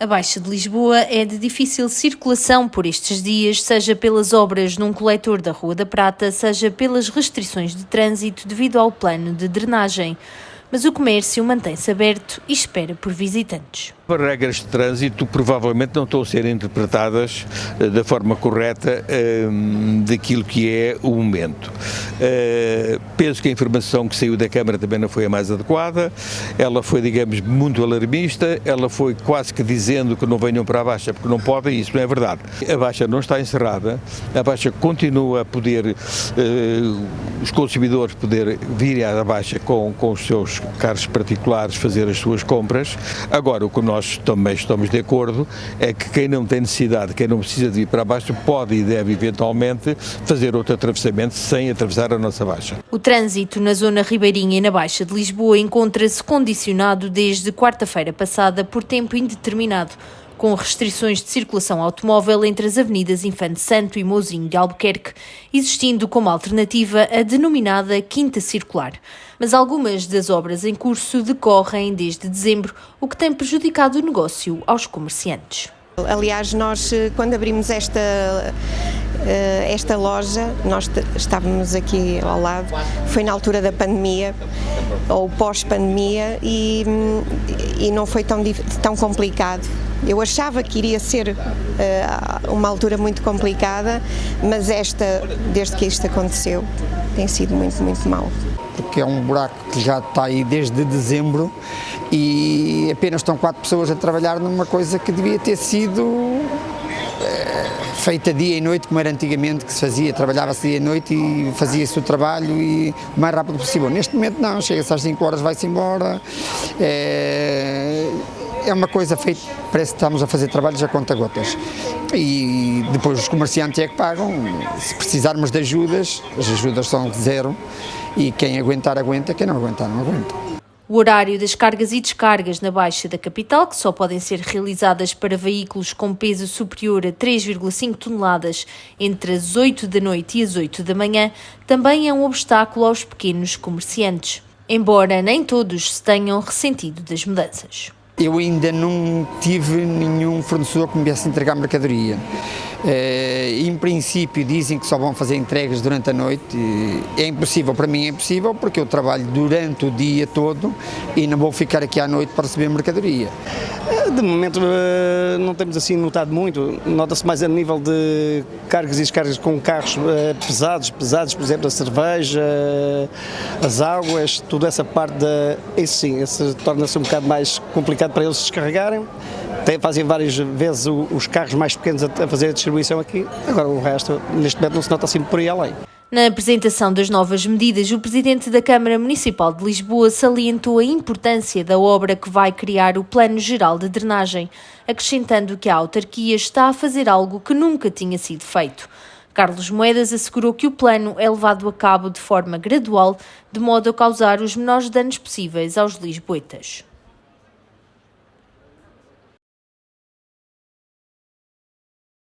A Baixa de Lisboa é de difícil circulação por estes dias, seja pelas obras num coletor da Rua da Prata, seja pelas restrições de trânsito devido ao plano de drenagem. Mas o comércio mantém-se aberto e espera por visitantes. As regras de trânsito provavelmente não estão a ser interpretadas uh, da forma correta uh, daquilo que é o momento. Uh, penso que a informação que saiu da Câmara também não foi a mais adequada, ela foi, digamos, muito alarmista, ela foi quase que dizendo que não venham para a Baixa porque não podem, isso não é verdade. A Baixa não está encerrada, a Baixa continua a poder, os consumidores poder vir à Baixa com, com os seus carros particulares fazer as suas compras. Agora, o que nós também estamos de acordo é que quem não tem necessidade, quem não precisa de ir para baixo, pode e deve eventualmente fazer outro atravessamento sem atravessar a nossa baixa. O trânsito na zona ribeirinha e na Baixa de Lisboa encontra-se condicionado desde quarta-feira passada por tempo indeterminado com restrições de circulação automóvel entre as avenidas Infante Santo e Mozinho de Albuquerque, existindo como alternativa a denominada Quinta Circular. Mas algumas das obras em curso decorrem desde dezembro, o que tem prejudicado o negócio aos comerciantes. Aliás, nós eh, quando abrimos esta eh, esta loja, nós estávamos aqui ao lado, foi na altura da pandemia, ou pós-pandemia, e, e não foi tão, tão complicado. Eu achava que iria ser uh, uma altura muito complicada, mas esta, desde que isto aconteceu, tem sido muito, muito mal. Porque é um buraco que já está aí desde dezembro e apenas estão quatro pessoas a trabalhar numa coisa que devia ter sido feita dia e noite, como era antigamente, que se fazia, trabalhava-se dia e noite e fazia-se o trabalho e o mais rápido possível. Neste momento não, chega-se às 5 horas, vai-se embora, é, é uma coisa feita, parece que estamos a fazer trabalhos a conta gotas. E depois os comerciantes é que pagam, se precisarmos de ajudas, as ajudas são zero e quem aguentar, aguenta, quem não aguentar, não aguenta. O horário das cargas e descargas na Baixa da capital, que só podem ser realizadas para veículos com peso superior a 3,5 toneladas entre as 8 da noite e as 8 da manhã, também é um obstáculo aos pequenos comerciantes, embora nem todos se tenham ressentido das mudanças. Eu ainda não tive nenhum fornecedor que me viesse entregar mercadoria. Uh, em princípio dizem que só vão fazer entregas durante a noite. É impossível, para mim é impossível, porque eu trabalho durante o dia todo e não vou ficar aqui à noite para receber mercadoria. De momento eh, não temos assim notado muito, nota-se mais a nível de cargas e descargas com carros eh, pesados, pesados, por exemplo, a cerveja, as águas, toda essa parte da... Isso sim, isso torna-se um bocado mais complicado para eles descarregarem. Fazem várias vezes os carros mais pequenos a fazer a distribuição aqui, agora o resto neste momento não se nota assim por aí além. Na apresentação das novas medidas, o presidente da Câmara Municipal de Lisboa salientou a importância da obra que vai criar o Plano Geral de Drenagem, acrescentando que a autarquia está a fazer algo que nunca tinha sido feito. Carlos Moedas assegurou que o plano é levado a cabo de forma gradual, de modo a causar os menores danos possíveis aos lisboetas.